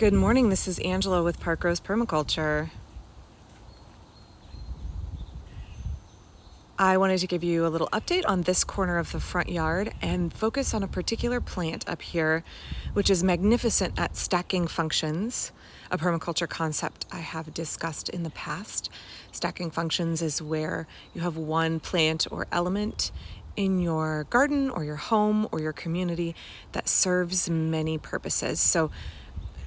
Good morning, this is Angela with Parkrose Permaculture. I wanted to give you a little update on this corner of the front yard and focus on a particular plant up here, which is magnificent at stacking functions, a permaculture concept I have discussed in the past. Stacking functions is where you have one plant or element in your garden or your home or your community that serves many purposes. So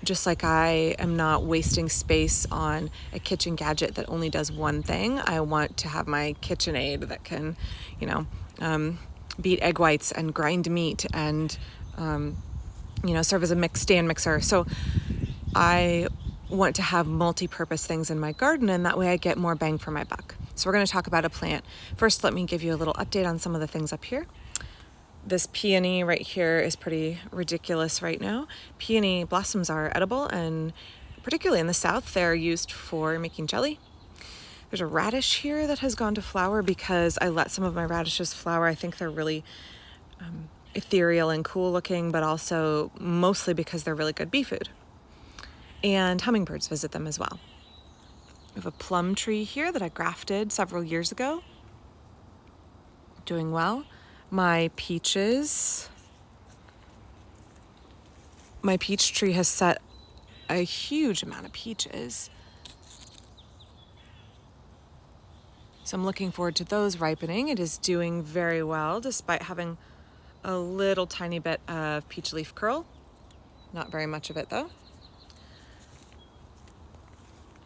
just like I am not wasting space on a kitchen gadget that only does one thing, I want to have my KitchenAid that can, you know, um, beat egg whites and grind meat and, um, you know, serve as a mix stand mixer. So I want to have multi-purpose things in my garden and that way I get more bang for my buck. So we're going to talk about a plant. First, let me give you a little update on some of the things up here this peony right here is pretty ridiculous right now. Peony blossoms are edible and particularly in the south they're used for making jelly. There's a radish here that has gone to flower because I let some of my radishes flower. I think they're really um, ethereal and cool looking, but also mostly because they're really good bee food. And hummingbirds visit them as well. We have a plum tree here that I grafted several years ago. Doing well my peaches. My peach tree has set a huge amount of peaches. So I'm looking forward to those ripening. It is doing very well despite having a little tiny bit of peach leaf curl. Not very much of it though.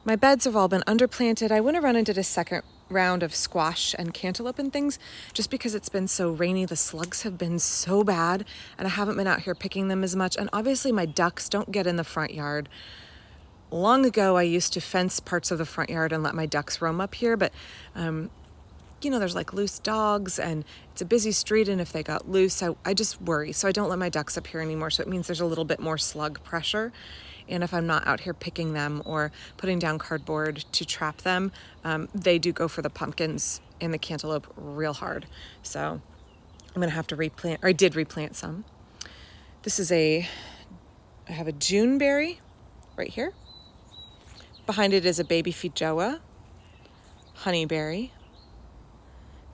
My beds have all been underplanted. I went around and did a second round of squash and cantaloupe and things just because it's been so rainy the slugs have been so bad and I haven't been out here picking them as much and obviously my ducks don't get in the front yard. Long ago I used to fence parts of the front yard and let my ducks roam up here but um, you know there's like loose dogs and it's a busy street and if they got loose I, I just worry. So I don't let my ducks up here anymore so it means there's a little bit more slug pressure and if I'm not out here picking them or putting down cardboard to trap them, um, they do go for the pumpkins and the cantaloupe real hard. So I'm gonna have to replant, or I did replant some. This is a, I have a June berry right here. Behind it is a baby feijoa, honeyberry,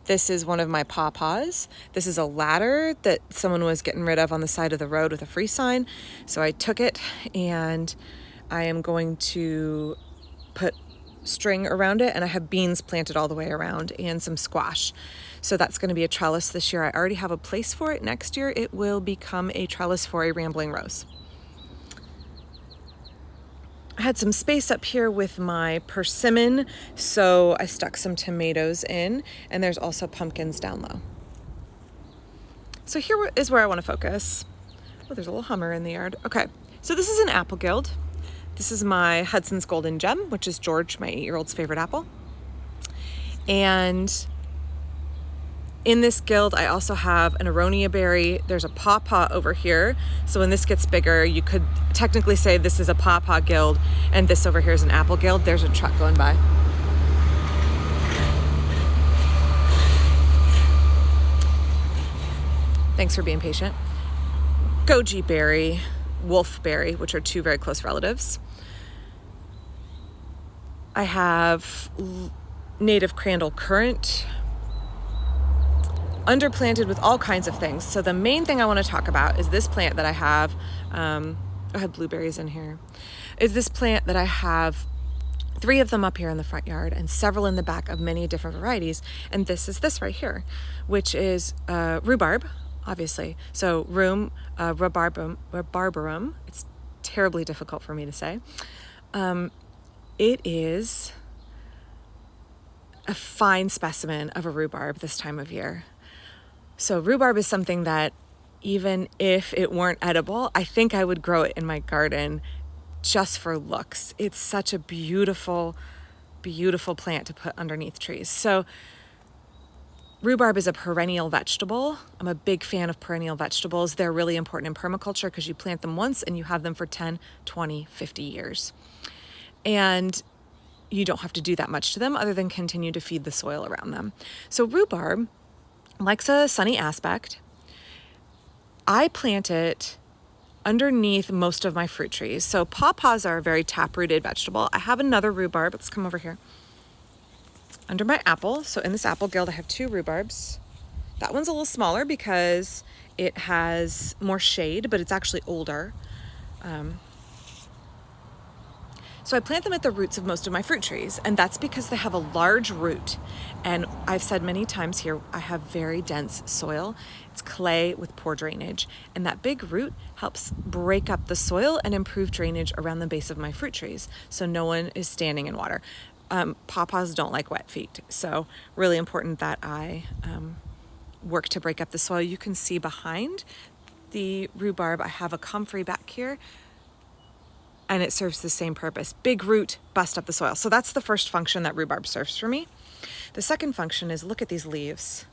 this is one of my pawpaws. This is a ladder that someone was getting rid of on the side of the road with a free sign. So I took it and I am going to put string around it and I have beans planted all the way around and some squash. So that's going to be a trellis this year. I already have a place for it. Next year it will become a trellis for a rambling rose. I had some space up here with my persimmon, so I stuck some tomatoes in, and there's also pumpkins down low. So here is where I want to focus. Oh, there's a little hummer in the yard. Okay, so this is an apple guild. This is my Hudson's Golden Gem, which is George, my eight-year-old's favorite apple. And in this guild, I also have an aronia berry. There's a pawpaw over here. So when this gets bigger, you could technically say this is a pawpaw guild and this over here is an apple guild. There's a truck going by. Thanks for being patient. Goji berry, wolfberry, which are two very close relatives. I have native crandall currant, underplanted with all kinds of things. So the main thing I want to talk about is this plant that I have. Um, I had blueberries in here. Is this plant that I have three of them up here in the front yard and several in the back of many different varieties. And this is this right here, which is uh, rhubarb, obviously. So rheum, uh, rhubarbum, rhubarbarum. It's terribly difficult for me to say. Um, it is a fine specimen of a rhubarb this time of year. So rhubarb is something that even if it weren't edible, I think I would grow it in my garden just for looks. It's such a beautiful, beautiful plant to put underneath trees. So rhubarb is a perennial vegetable. I'm a big fan of perennial vegetables. They're really important in permaculture because you plant them once and you have them for 10, 20, 50 years. And you don't have to do that much to them other than continue to feed the soil around them. So rhubarb likes a sunny aspect. I plant it underneath most of my fruit trees. So pawpaws are a very tap-rooted vegetable. I have another rhubarb. Let's come over here. Under my apple, so in this apple guild, I have two rhubarbs. That one's a little smaller because it has more shade, but it's actually older. Um, so I plant them at the roots of most of my fruit trees, and that's because they have a large root. And I've said many times here, I have very dense soil. It's clay with poor drainage, and that big root helps break up the soil and improve drainage around the base of my fruit trees, so no one is standing in water. Um, pawpaws don't like wet feet, so really important that I um, work to break up the soil. You can see behind the rhubarb, I have a comfrey back here and it serves the same purpose. Big root, bust up the soil. So that's the first function that rhubarb serves for me. The second function is look at these leaves.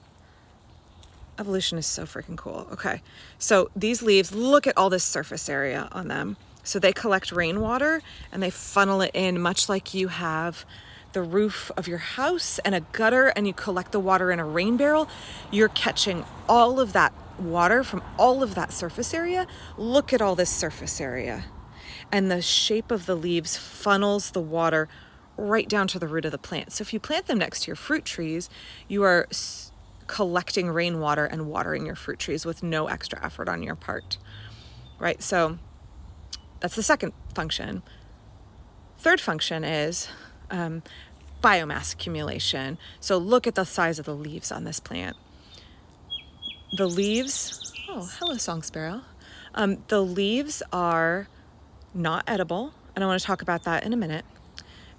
Evolution is so freaking cool. Okay, so these leaves, look at all this surface area on them. So they collect rainwater and they funnel it in much like you have the roof of your house and a gutter and you collect the water in a rain barrel. You're catching all of that water from all of that surface area. Look at all this surface area and the shape of the leaves funnels the water right down to the root of the plant. So if you plant them next to your fruit trees, you are collecting rainwater and watering your fruit trees with no extra effort on your part, right? So that's the second function. Third function is um, biomass accumulation. So look at the size of the leaves on this plant. The leaves, oh, hello, song sparrow. Um, the leaves are not edible, and I want to talk about that in a minute.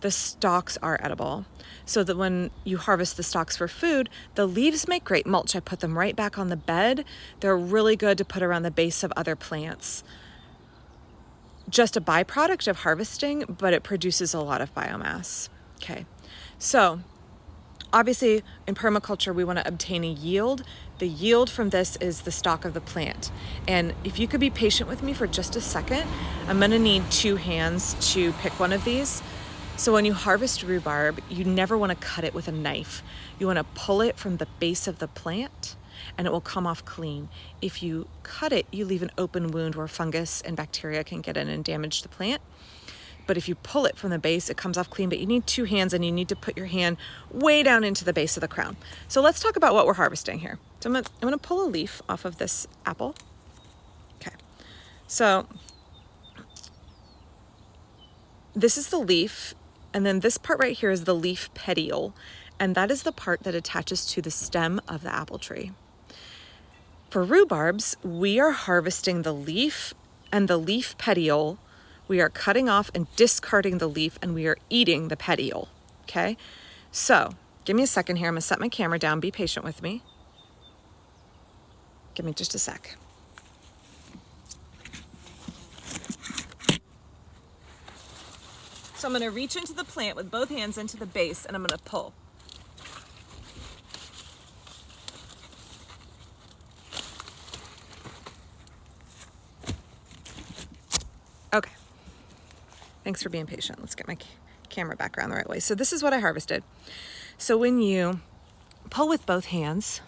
The stalks are edible, so that when you harvest the stalks for food, the leaves make great mulch. I put them right back on the bed. They're really good to put around the base of other plants. Just a byproduct of harvesting, but it produces a lot of biomass. Okay, so obviously in permaculture, we want to obtain a yield the yield from this is the stalk of the plant. And if you could be patient with me for just a second, I'm gonna need two hands to pick one of these. So when you harvest rhubarb, you never wanna cut it with a knife. You wanna pull it from the base of the plant and it will come off clean. If you cut it, you leave an open wound where fungus and bacteria can get in and damage the plant but if you pull it from the base, it comes off clean, but you need two hands and you need to put your hand way down into the base of the crown. So let's talk about what we're harvesting here. So I'm gonna, I'm gonna pull a leaf off of this apple. Okay, so this is the leaf, and then this part right here is the leaf petiole, and that is the part that attaches to the stem of the apple tree. For rhubarbs, we are harvesting the leaf and the leaf petiole we are cutting off and discarding the leaf and we are eating the petiole, okay? So give me a second here. I'm gonna set my camera down. Be patient with me. Give me just a sec. So I'm gonna reach into the plant with both hands into the base and I'm gonna pull. Thanks for being patient. Let's get my camera back around the right way. So this is what I harvested. So when you pull with both hands,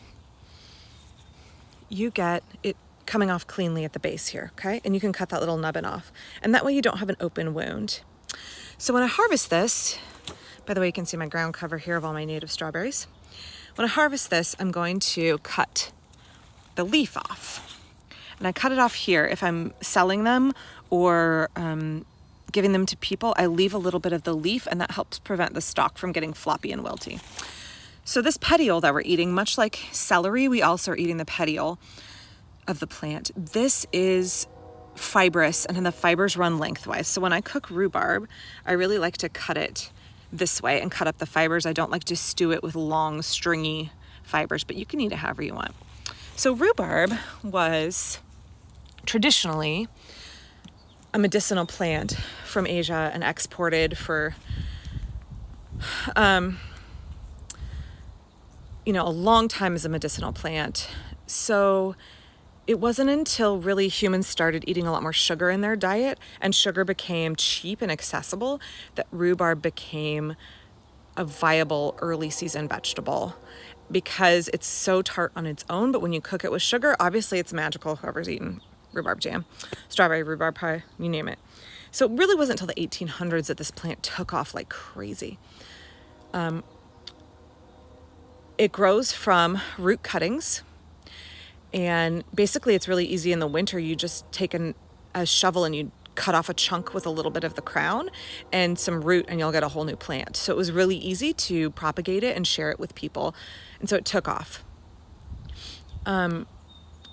you get it coming off cleanly at the base here, okay? And you can cut that little nubbin off. And that way you don't have an open wound. So when I harvest this, by the way, you can see my ground cover here of all my native strawberries. When I harvest this, I'm going to cut the leaf off. And I cut it off here if I'm selling them or um, giving them to people, I leave a little bit of the leaf and that helps prevent the stalk from getting floppy and wilty. So this petiole that we're eating, much like celery, we also are eating the petiole of the plant. This is fibrous and then the fibers run lengthwise. So when I cook rhubarb, I really like to cut it this way and cut up the fibers. I don't like to stew it with long stringy fibers, but you can eat it however you want. So rhubarb was traditionally a medicinal plant from Asia and exported for, um, you know, a long time as a medicinal plant. So it wasn't until really humans started eating a lot more sugar in their diet and sugar became cheap and accessible that rhubarb became a viable early season vegetable because it's so tart on its own, but when you cook it with sugar, obviously it's magical, whoever's eaten rhubarb jam, strawberry rhubarb pie, you name it. So it really wasn't until the 1800s that this plant took off like crazy. Um, it grows from root cuttings, and basically it's really easy in the winter. You just take an, a shovel and you cut off a chunk with a little bit of the crown and some root and you'll get a whole new plant. So it was really easy to propagate it and share it with people. And so it took off. Um,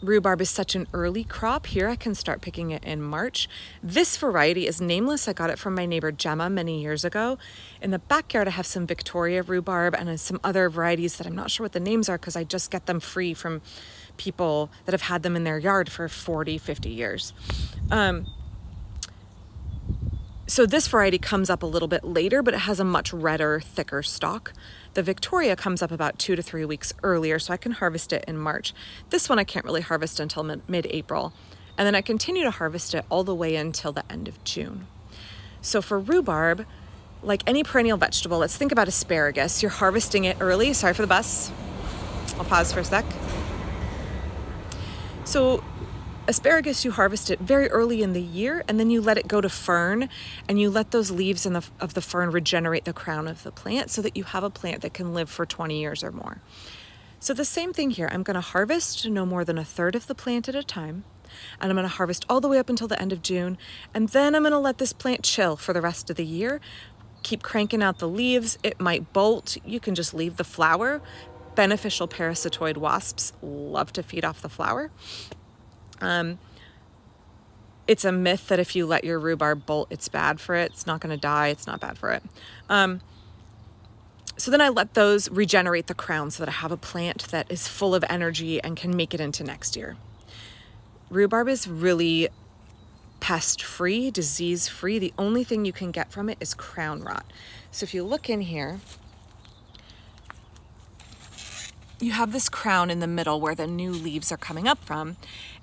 rhubarb is such an early crop. Here I can start picking it in March. This variety is nameless. I got it from my neighbor Gemma many years ago. In the backyard I have some Victoria rhubarb and some other varieties that I'm not sure what the names are because I just get them free from people that have had them in their yard for 40, 50 years. Um, so this variety comes up a little bit later, but it has a much redder, thicker stalk. The Victoria comes up about two to three weeks earlier, so I can harvest it in March. This one I can't really harvest until mid-April. And then I continue to harvest it all the way until the end of June. So for rhubarb, like any perennial vegetable, let's think about asparagus. You're harvesting it early. Sorry for the bus. I'll pause for a sec. So asparagus, you harvest it very early in the year and then you let it go to fern and you let those leaves the, of the fern regenerate the crown of the plant so that you have a plant that can live for 20 years or more. So the same thing here, I'm gonna harvest no more than a third of the plant at a time and I'm gonna harvest all the way up until the end of June and then I'm gonna let this plant chill for the rest of the year keep cranking out the leaves. It might bolt. You can just leave the flower. Beneficial parasitoid wasps love to feed off the flower. Um, it's a myth that if you let your rhubarb bolt, it's bad for it. It's not going to die. It's not bad for it. Um, so then I let those regenerate the crown so that I have a plant that is full of energy and can make it into next year. Rhubarb is really pest free, disease free. The only thing you can get from it is crown rot. So if you look in here, you have this crown in the middle where the new leaves are coming up from.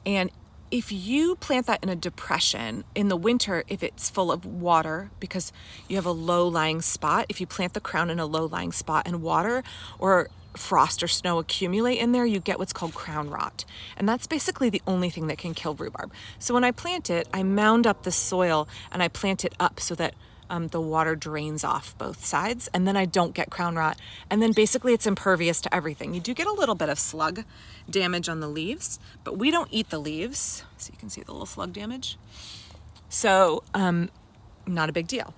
And if you plant that in a depression in the winter, if it's full of water because you have a low lying spot, if you plant the crown in a low lying spot and water or frost or snow accumulate in there, you get what's called crown rot. And that's basically the only thing that can kill rhubarb. So when I plant it, I mound up the soil and I plant it up so that um, the water drains off both sides and then I don't get crown rot. And then basically it's impervious to everything. You do get a little bit of slug damage on the leaves, but we don't eat the leaves. So you can see the little slug damage. So um, not a big deal.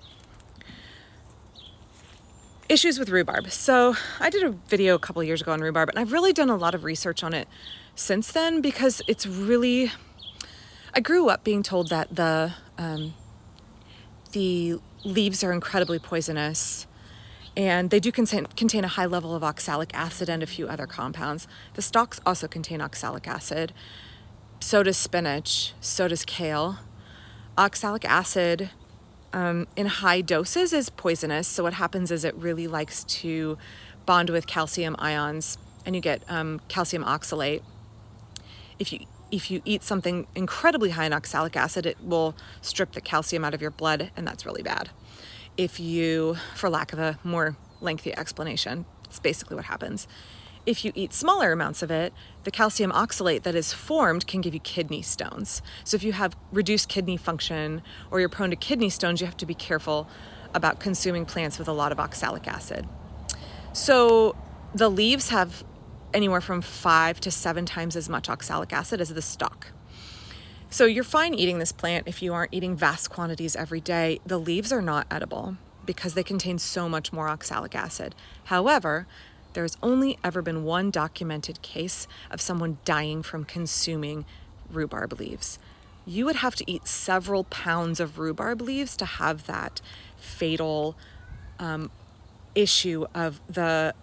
Issues with rhubarb. So I did a video a couple years ago on rhubarb and I've really done a lot of research on it since then because it's really, I grew up being told that the, um, the leaves are incredibly poisonous and they do contain, contain a high level of oxalic acid and a few other compounds. The stalks also contain oxalic acid. So does spinach, so does kale. Oxalic acid um, in high doses is poisonous. So what happens is it really likes to bond with calcium ions and you get um, calcium oxalate. If you if you eat something incredibly high in oxalic acid, it will strip the calcium out of your blood, and that's really bad. If you, for lack of a more lengthy explanation, it's basically what happens. If you eat smaller amounts of it, the calcium oxalate that is formed can give you kidney stones. So if you have reduced kidney function or you're prone to kidney stones, you have to be careful about consuming plants with a lot of oxalic acid. So the leaves have anywhere from five to seven times as much oxalic acid as the stalk. So you're fine eating this plant if you aren't eating vast quantities every day. The leaves are not edible because they contain so much more oxalic acid. However, there has only ever been one documented case of someone dying from consuming rhubarb leaves. You would have to eat several pounds of rhubarb leaves to have that fatal um, issue of the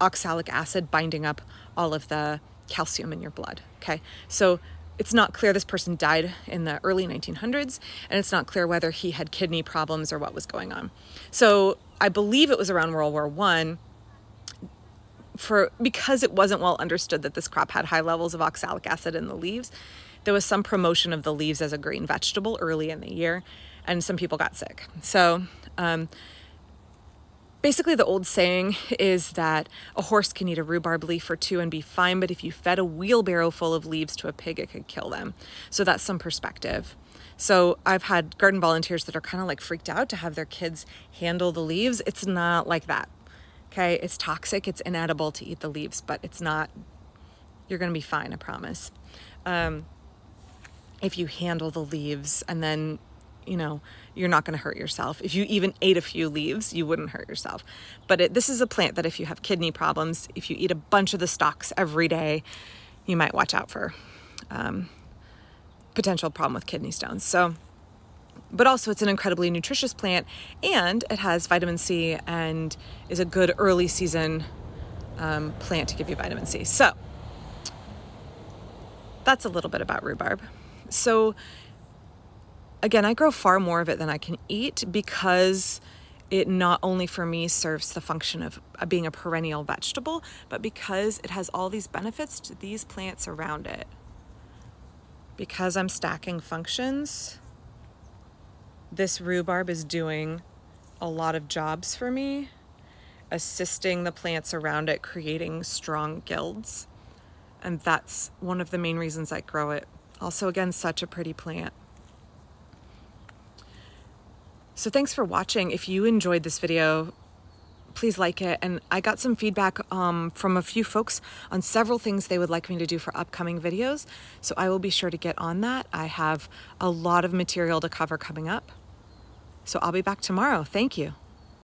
oxalic acid binding up all of the calcium in your blood. Okay, so it's not clear this person died in the early 1900s, and it's not clear whether he had kidney problems or what was going on. So I believe it was around World War One. For because it wasn't well understood that this crop had high levels of oxalic acid in the leaves, there was some promotion of the leaves as a green vegetable early in the year, and some people got sick. So um, Basically, the old saying is that a horse can eat a rhubarb leaf or two and be fine, but if you fed a wheelbarrow full of leaves to a pig, it could kill them. So that's some perspective. So I've had garden volunteers that are kind of like freaked out to have their kids handle the leaves. It's not like that. Okay, it's toxic, it's inedible to eat the leaves, but it's not, you're gonna be fine, I promise. Um, if you handle the leaves and then you know, you're not going to hurt yourself. If you even ate a few leaves, you wouldn't hurt yourself. But it, this is a plant that if you have kidney problems, if you eat a bunch of the stalks every day, you might watch out for um, potential problem with kidney stones. So, but also it's an incredibly nutritious plant and it has vitamin C and is a good early season um, plant to give you vitamin C. So that's a little bit about rhubarb. So again, I grow far more of it than I can eat because it not only for me serves the function of uh, being a perennial vegetable, but because it has all these benefits to these plants around it. Because I'm stacking functions, this rhubarb is doing a lot of jobs for me, assisting the plants around it, creating strong guilds. And that's one of the main reasons I grow it. Also, again, such a pretty plant. So thanks for watching. If you enjoyed this video, please like it. And I got some feedback um, from a few folks on several things they would like me to do for upcoming videos. So I will be sure to get on that. I have a lot of material to cover coming up. So I'll be back tomorrow. Thank you.